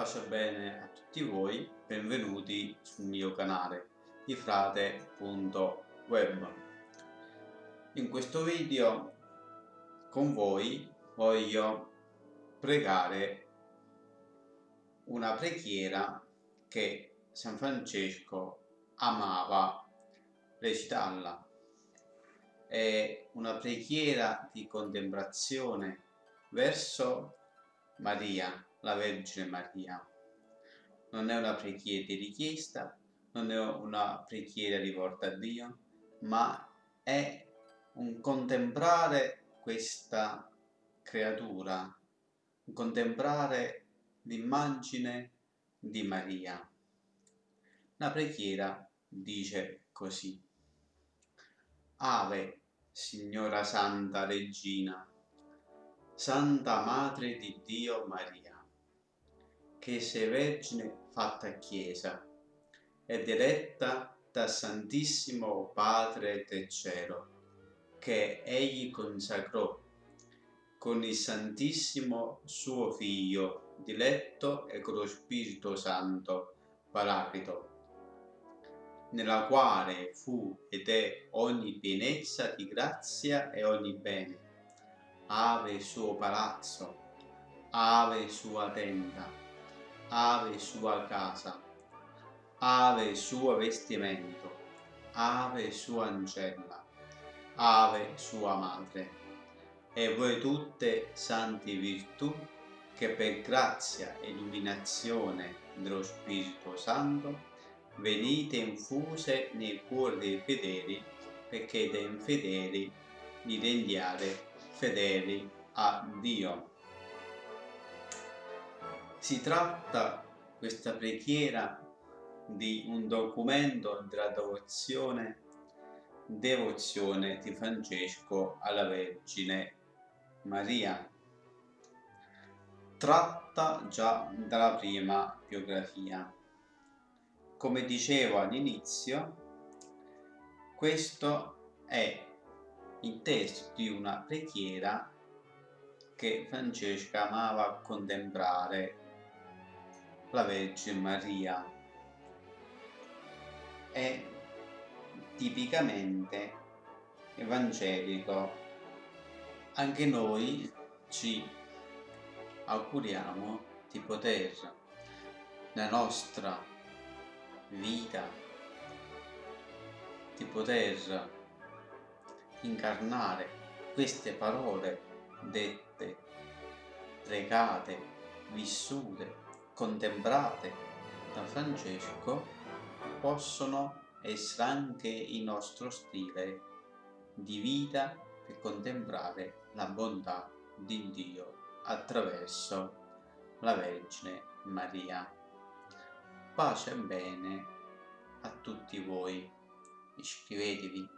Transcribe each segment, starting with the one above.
Pace bene a tutti voi, benvenuti sul mio canale di frate.web. In questo video con voi voglio pregare una preghiera che San Francesco amava recitarla. È una preghiera di contemplazione verso Maria, la Vergine Maria. Non è una preghiera di richiesta, non è una preghiera rivolta a Dio, ma è un contemplare questa creatura, un contemplare l'immagine di Maria. La preghiera dice così. Ave, Signora Santa Regina, Santa Madre di Dio Maria, che sei Vergine fatta Chiesa ed eletta da Santissimo Padre del Cielo, che Egli consacrò con il Santissimo suo Figlio, diletto e con lo Spirito Santo, Paraclito, nella quale fu ed è ogni pienezza di grazia e ogni bene ave suo palazzo, ave sua tenda, ave sua casa, ave suo vestimento, ave sua ancella, ave sua madre, e voi tutte santi virtù che per grazia e illuminazione dello Spirito Santo venite infuse nei cuori dei fedeli perché dai infedeli li rendiate fedeli a Dio. Si tratta questa preghiera di un documento della devozione, devozione di Francesco alla Vergine Maria, tratta già dalla prima biografia. Come dicevo all'inizio, questo è il testo di una preghiera che Francesca amava contemplare la Vergine Maria. È tipicamente evangelico. Anche noi ci auguriamo di poter nella nostra vita di poter incarnare queste parole dette, pregate, vissute, contemplate da Francesco possono essere anche il nostro stile di vita per contemplare la bontà di Dio attraverso la Vergine Maria. Pace e bene a tutti voi. Iscrivetevi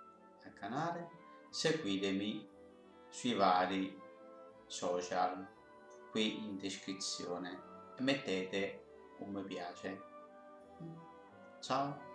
al canale seguitemi sui vari social qui in descrizione e mettete un mi piace. Ciao